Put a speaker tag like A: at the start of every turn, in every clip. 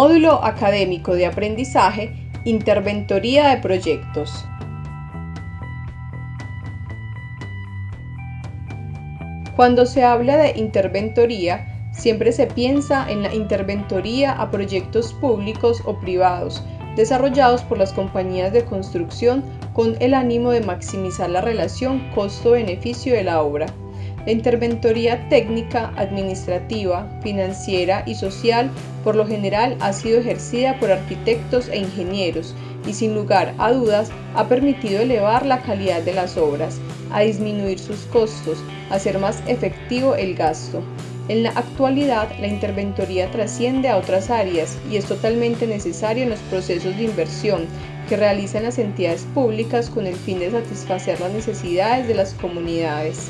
A: Módulo Académico de Aprendizaje, Interventoría de Proyectos. Cuando se habla de interventoría, siempre se piensa en la interventoría a proyectos públicos o privados, desarrollados por las compañías de construcción con el ánimo de maximizar la relación costo-beneficio de la obra. La interventoría técnica, administrativa, financiera y social por lo general ha sido ejercida por arquitectos e ingenieros y sin lugar a dudas ha permitido elevar la calidad de las obras, a disminuir sus costos, a hacer más efectivo el gasto. En la actualidad, la interventoría trasciende a otras áreas y es totalmente necesaria en los procesos de inversión que realizan las entidades públicas con el fin de satisfacer las necesidades de las comunidades.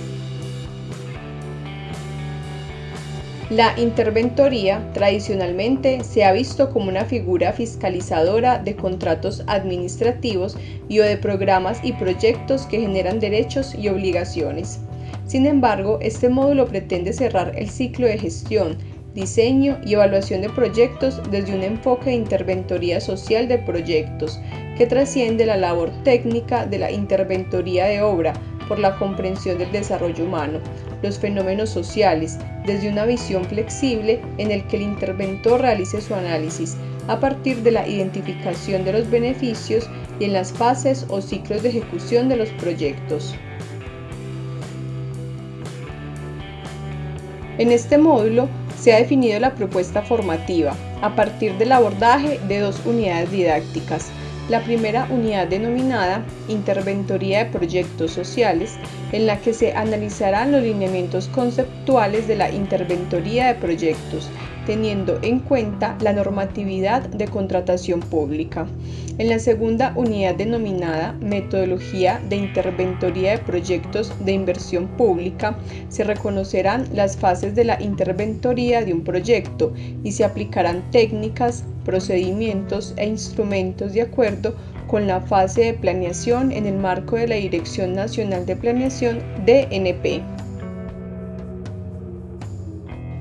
A: La interventoría tradicionalmente se ha visto como una figura fiscalizadora de contratos administrativos y o de programas y proyectos que generan derechos y obligaciones. Sin embargo, este módulo pretende cerrar el ciclo de gestión, diseño y evaluación de proyectos desde un enfoque de interventoría social de proyectos que trasciende la labor técnica de la interventoría de obra por la comprensión del desarrollo humano, los fenómenos sociales, desde una visión flexible en el que el interventor realice su análisis a partir de la identificación de los beneficios y en las fases o ciclos de ejecución de los proyectos. En este módulo se ha definido la propuesta formativa a partir del abordaje de dos unidades didácticas, la primera unidad denominada Interventoría de Proyectos Sociales, en la que se analizarán los lineamientos conceptuales de la interventoría de proyectos, teniendo en cuenta la normatividad de contratación pública. En la segunda unidad denominada Metodología de Interventoría de Proyectos de Inversión Pública, se reconocerán las fases de la interventoría de un proyecto y se aplicarán técnicas, procedimientos e instrumentos de acuerdo con la fase de planeación en el marco de la Dirección Nacional de Planeación DNP.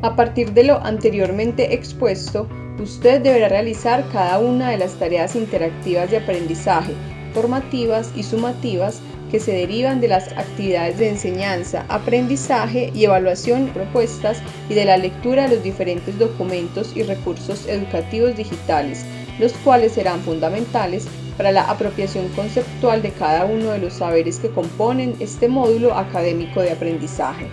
A: A partir de lo anteriormente expuesto, usted deberá realizar cada una de las tareas interactivas de aprendizaje, formativas y sumativas que se derivan de las actividades de enseñanza, aprendizaje y evaluación propuestas y de la lectura de los diferentes documentos y recursos educativos digitales, los cuales serán fundamentales para la apropiación conceptual de cada uno de los saberes que componen este módulo académico de aprendizaje.